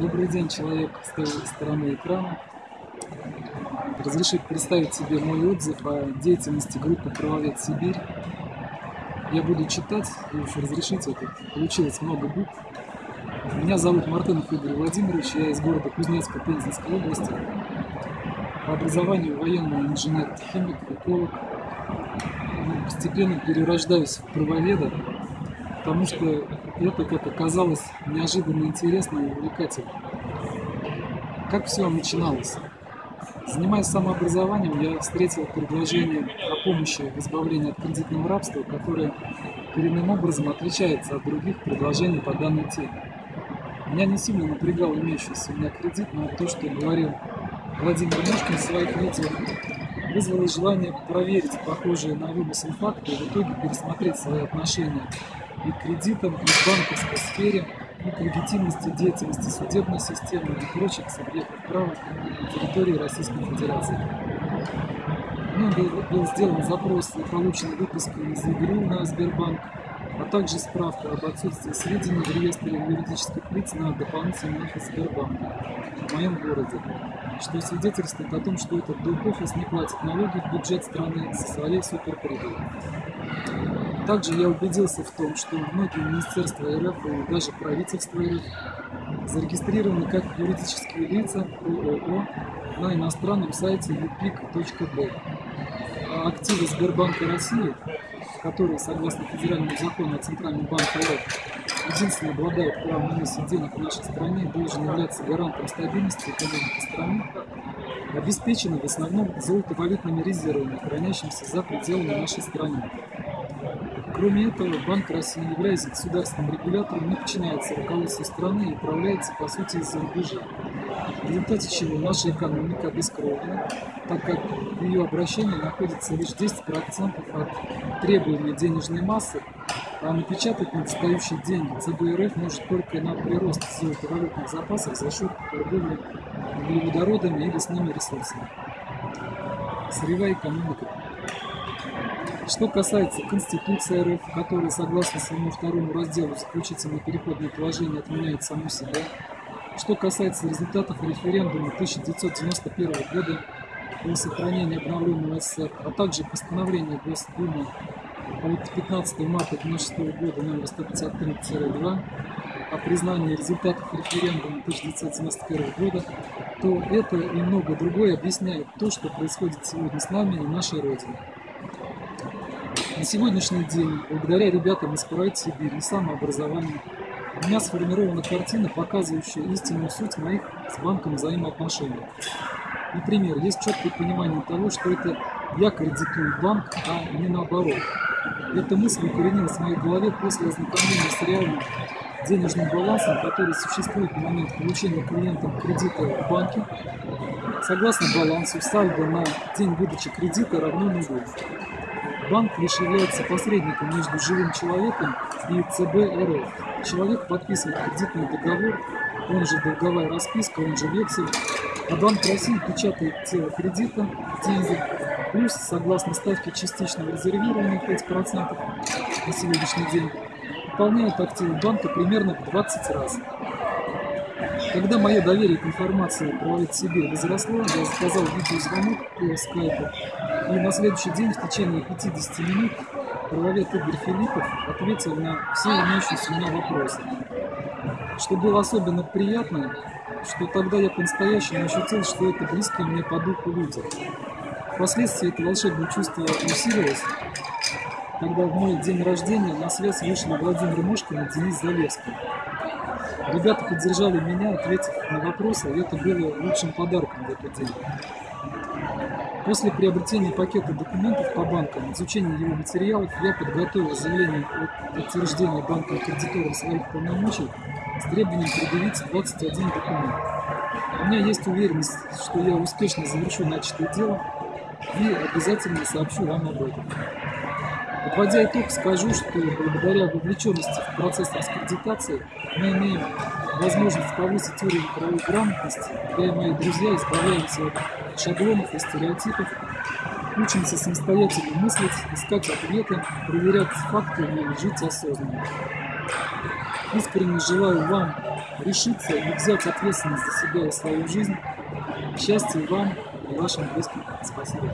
Добрый день, человек с той стороны экрана. Разрешите представить себе мой отзыв о деятельности группы «Правовед Сибирь». Я буду читать, и уж разрешите, это получилось много букв. Меня зовут Мартынов Игорь Владимирович, я из города Кузнецка Пензенской области. По образованию военный инженер, химик, эколог. Ну, постепенно перерождаюсь в правоведа, потому что это, как оказалось, неожиданно интересно и увлекательно. Как все начиналось? Занимаясь самообразованием, я встретил предложение о помощи в избавлении от кредитного рабства, которое коренным образом отличается от других предложений по данной теме. Меня не сильно напрягал имеющийся у меня кредит, но то, что говорил Владимир Мошкин в своих видео, вызвало желание проверить похожие на вымысел факты и в итоге пересмотреть свои отношения и к кредитам, и к банковской сфере, и к легитимности деятельности судебной системы и прочих субъектов права на территории Российской Федерации. Мной был, был сделан запрос и получена выписка из ИГРУ на Сбербанк, а также справка об отсутствии сведений в реестре юридических лиц на дополнительный офис Сбербанка в моем городе, что свидетельствует о том, что этот доп-офис не платит налоги в бюджет страны со своей суперприбыли. Также я убедился в том, что многие министерства РФ и даже правительство РФ зарегистрированы как юридические лица ООО на иностранном сайте upic.b. А активы Сбербанка России, которые, согласно федеральному закону о Центральном банке РФ, единственно обладают правом на денег в нашей стране, должен являться гарантом стабильности экономики страны, обеспечены в основном золотовалютными резервами, хранящимися за пределами нашей страны. Кроме этого, Банк России, являясь государственным регулятором, не подчиняется руководству страны и управляется, по сути, из-за рубежа. В результате чего наша экономика обескровлена, так как в ее обращении находится лишь 10% от требуемой денежной массы, а напечатать недостающие деньги ЦБ может только на прирост золотовалютных запасов за счет торговли углеводородами и лесными ресурсами. Сырьевая экономика что касается Конституции РФ, которая, согласно своему второму разделу, заключительное переходное положение отменяет саму себя, что касается результатов референдума 1991 года о сохранении обновленного СССР, а также постановления Госдумы от 15 марта 1996 года номер 153-2 о признании результатов референдума 1991 года, то это и много другое объясняет то, что происходит сегодня с нами и нашей Родиной. На сегодняшний день, благодаря ребятам из Прайд Сибирь и самообразованию, у меня сформирована картина, показывающая истинную суть моих с банком взаимоотношений. Например, есть четкое понимание того, что это я кредитую банк, а не наоборот. Эта мысль укоренилась в моей голове после ознакомления с реальным денежным балансом, который существует на момент получения клиентам кредита в банке. Согласно балансу, сальдо на день выдачи кредита равно нулю. Банк лишь является посредником между живым человеком и ЦБ РФ. Человек подписывает кредитный договор, он же долговая расписка, он же вексель, а Банк России печатает тело кредита, деньги, плюс, согласно ставке частичного резервирования 5% на сегодняшний день, пополняет активы банка примерно в 20 раз. Когда мое доверие к информации про себе возросло, я заказал видеозвонок по скайпу, и на следующий день в течение 50 минут правовед Игорь Филиппов ответил на все имеющиеся у меня вопросы. Что было особенно приятно, что тогда я по-настоящему ощутил, что это близкие мне по духу люди. Впоследствии это волшебное чувство усилилось, когда в мой день рождения на связь вышли Владимир Мошкин и Денис Залевский. Ребята поддержали меня, ответив на вопросы, и это было лучшим подарком в этот день. После приобретения пакета документов по банкам, изучения его материалов, я подготовил заявление о подтверждении банком кредитором своих полномочий с требованием предъявить 21 документ. У меня есть уверенность, что я успешно завершу начатое дело и обязательно сообщу вам об этом. Подводя итог, скажу, что благодаря вовлеченности в процесс раскредитации мы имеем возможность повысить уровень правовой грамотности, я и мои друзья избавляемся от шаблонов и стереотипов, учимся самостоятельно мыслить, искать ответы, проверять факты и жить осознанно. Искренне желаю вам решиться и взять ответственность за себя и свою жизнь. Счастья вам и вашим близким. Спасибо.